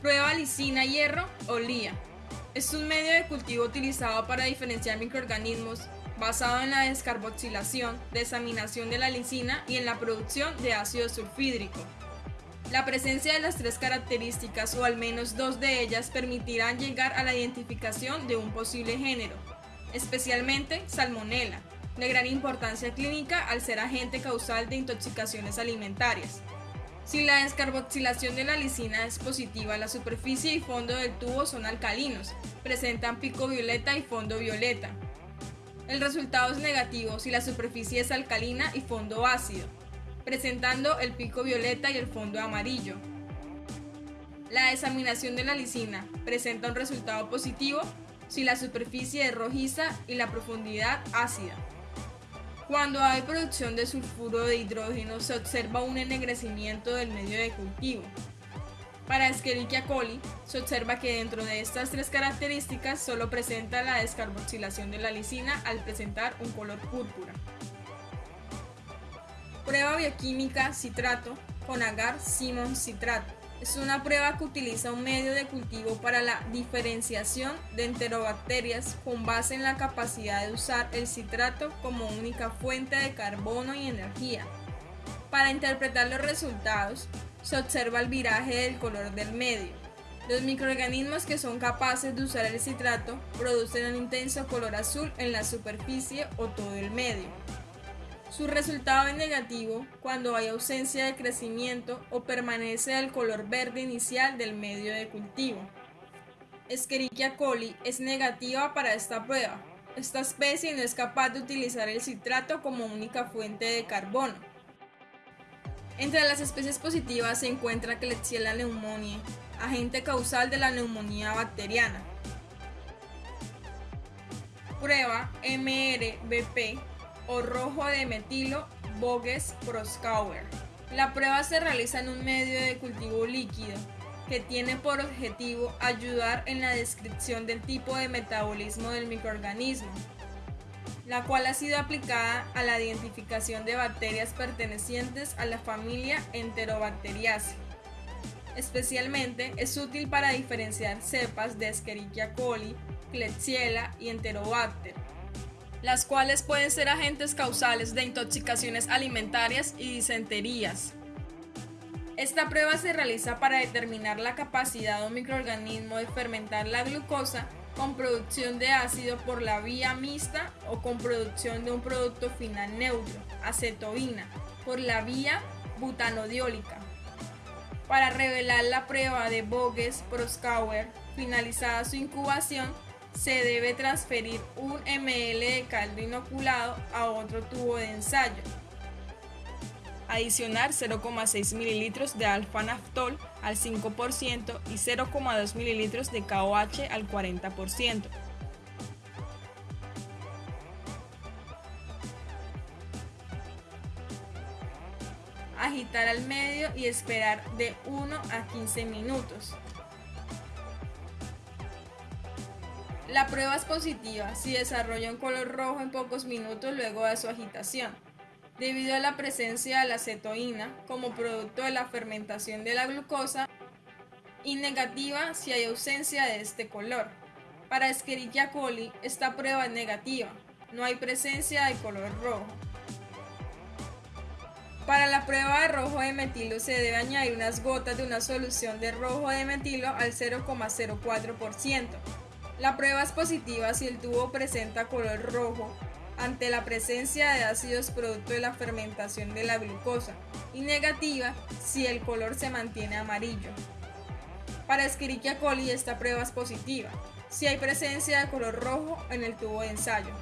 Prueba lisina hierro o lía. Es un medio de cultivo utilizado para diferenciar microorganismos basado en la descarboxilación, desaminación de la lisina y en la producción de ácido sulfídrico. La presencia de las tres características o al menos dos de ellas permitirán llegar a la identificación de un posible género, especialmente Salmonella, de gran importancia clínica al ser agente causal de intoxicaciones alimentarias. Si la descarboxilación de la lisina es positiva, la superficie y fondo del tubo son alcalinos, presentan pico violeta y fondo violeta. El resultado es negativo si la superficie es alcalina y fondo ácido, presentando el pico violeta y el fondo amarillo. La desaminación de la lisina presenta un resultado positivo si la superficie es rojiza y la profundidad ácida. Cuando hay producción de sulfuro de hidrógeno se observa un ennegrecimiento del medio de cultivo. Para Escherichia coli, se observa que dentro de estas tres características solo presenta la descarboxilación de la lisina al presentar un color púrpura. Prueba bioquímica citrato con agar Simon citrato. Es una prueba que utiliza un medio de cultivo para la diferenciación de enterobacterias con base en la capacidad de usar el citrato como única fuente de carbono y energía. Para interpretar los resultados, se observa el viraje del color del medio. Los microorganismos que son capaces de usar el citrato producen un intenso color azul en la superficie o todo el medio. Su resultado es negativo cuando hay ausencia de crecimiento o permanece el color verde inicial del medio de cultivo. Escherichia coli es negativa para esta prueba. Esta especie no es capaz de utilizar el citrato como única fuente de carbono. Entre las especies positivas se encuentra Klebsiella pneumoniae, agente causal de la neumonía bacteriana. Prueba MRBP o rojo de metilo Boges Proskauer. La prueba se realiza en un medio de cultivo líquido que tiene por objetivo ayudar en la descripción del tipo de metabolismo del microorganismo, la cual ha sido aplicada a la identificación de bacterias pertenecientes a la familia Enterobacteriaceae. Especialmente es útil para diferenciar cepas de Escherichia coli, Klebsiella y Enterobacter, las cuales pueden ser agentes causales de intoxicaciones alimentarias y disenterías. Esta prueba se realiza para determinar la capacidad de un microorganismo de fermentar la glucosa con producción de ácido por la vía mixta o con producción de un producto final neutro, acetoína, por la vía butanodiólica. Para revelar la prueba de Boges-Proskauer, finalizada su incubación, se debe transferir un ml de caldo inoculado a otro tubo de ensayo. Adicionar 0,6 ml de alfa-naftol al 5% y 0,2 ml de KOH al 40%. Agitar al medio y esperar de 1 a 15 minutos. La prueba es positiva si desarrolla un color rojo en pocos minutos luego de su agitación, debido a la presencia de la acetoína como producto de la fermentación de la glucosa, y negativa si hay ausencia de este color. Para Escherichia coli, esta prueba es negativa, no hay presencia de color rojo. Para la prueba de rojo de metilo se debe añadir unas gotas de una solución de rojo de metilo al 0,04%. La prueba es positiva si el tubo presenta color rojo ante la presencia de ácidos producto de la fermentación de la glucosa y negativa si el color se mantiene amarillo. Para Escherichia coli esta prueba es positiva si hay presencia de color rojo en el tubo de ensayo.